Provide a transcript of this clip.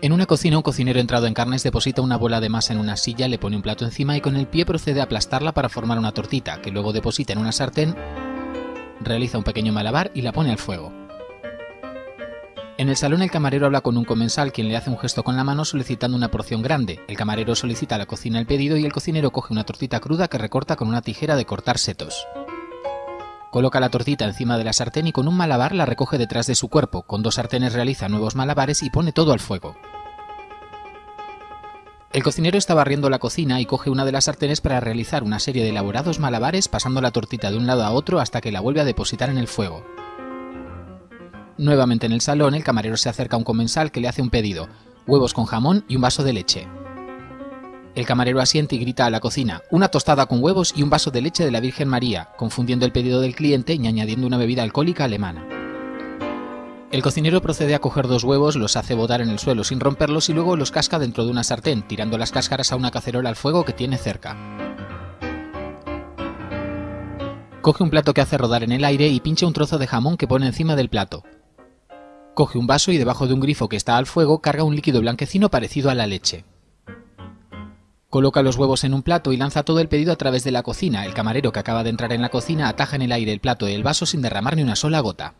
En una cocina, un cocinero entrado en carnes deposita una bola de masa en una silla, le pone un plato encima y con el pie procede a aplastarla para formar una tortita, que luego deposita en una sartén, realiza un pequeño malabar y la pone al fuego. En el salón el camarero habla con un comensal quien le hace un gesto con la mano solicitando una porción grande. El camarero solicita a la cocina el pedido y el cocinero coge una tortita cruda que recorta con una tijera de cortar setos. Coloca la tortita encima de la sartén y con un malabar la recoge detrás de su cuerpo. Con dos sartenes realiza nuevos malabares y pone todo al fuego. El cocinero está barriendo la cocina y coge una de las sartenes para realizar una serie de elaborados malabares pasando la tortita de un lado a otro hasta que la vuelve a depositar en el fuego. Nuevamente en el salón, el camarero se acerca a un comensal que le hace un pedido, huevos con jamón y un vaso de leche. El camarero asiente y grita a la cocina, una tostada con huevos y un vaso de leche de la Virgen María, confundiendo el pedido del cliente y añadiendo una bebida alcohólica alemana. El cocinero procede a coger dos huevos, los hace botar en el suelo sin romperlos y luego los casca dentro de una sartén, tirando las cáscaras a una cacerola al fuego que tiene cerca. Coge un plato que hace rodar en el aire y pincha un trozo de jamón que pone encima del plato. Coge un vaso y debajo de un grifo que está al fuego carga un líquido blanquecino parecido a la leche. Coloca los huevos en un plato y lanza todo el pedido a través de la cocina. El camarero que acaba de entrar en la cocina ataja en el aire el plato y el vaso sin derramar ni una sola gota.